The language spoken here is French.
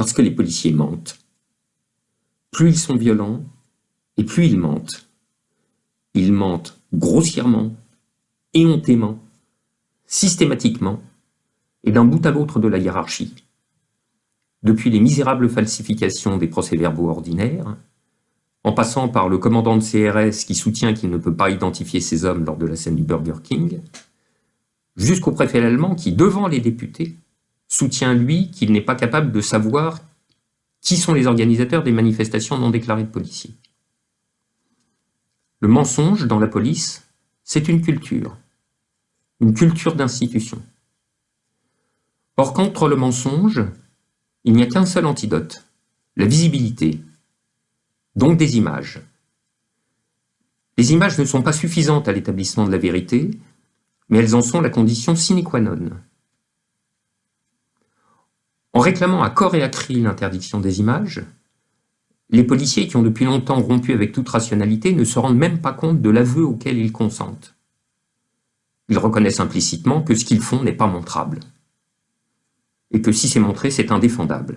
Parce que les policiers mentent. Plus ils sont violents, et plus ils mentent. Ils mentent grossièrement, éhontément, systématiquement, et d'un bout à l'autre de la hiérarchie. Depuis les misérables falsifications des procès-verbaux ordinaires, en passant par le commandant de CRS qui soutient qu'il ne peut pas identifier ses hommes lors de la scène du Burger King, jusqu'au préfet allemand qui, devant les députés, soutient lui qu'il n'est pas capable de savoir qui sont les organisateurs des manifestations non déclarées de policiers. Le mensonge dans la police, c'est une culture, une culture d'institution. Or, contre le mensonge, il n'y a qu'un seul antidote, la visibilité, donc des images. Les images ne sont pas suffisantes à l'établissement de la vérité, mais elles en sont la condition sine qua non. En réclamant à corps et à cri l'interdiction des images, les policiers qui ont depuis longtemps rompu avec toute rationalité ne se rendent même pas compte de l'aveu auquel ils consentent. Ils reconnaissent implicitement que ce qu'ils font n'est pas montrable, et que si c'est montré, c'est indéfendable.